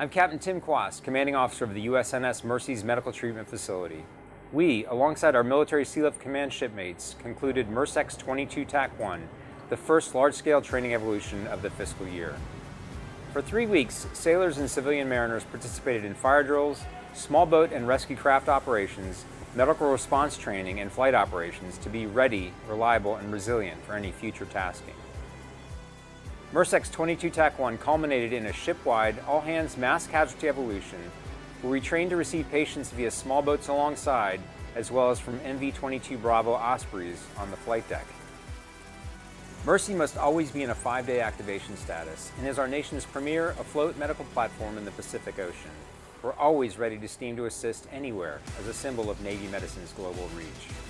I'm Captain Tim Quast, Commanding Officer of the USNS Mercy's Medical Treatment Facility. We, alongside our military Sealift Command shipmates, concluded MERCEX 22 TAC 1, the first large-scale training evolution of the fiscal year. For three weeks, sailors and civilian mariners participated in fire drills, small boat and rescue craft operations, medical response training, and flight operations to be ready, reliable, and resilient for any future tasking. MERCEX 22 TAC 1 culminated in a ship-wide, all-hands mass casualty evolution where we trained to receive patients via small boats alongside, as well as from MV-22 Bravo Ospreys on the flight deck. Mercy must always be in a five-day activation status and is our nation's premier afloat medical platform in the Pacific Ocean. We're always ready to steam to assist anywhere as a symbol of Navy medicine's global reach.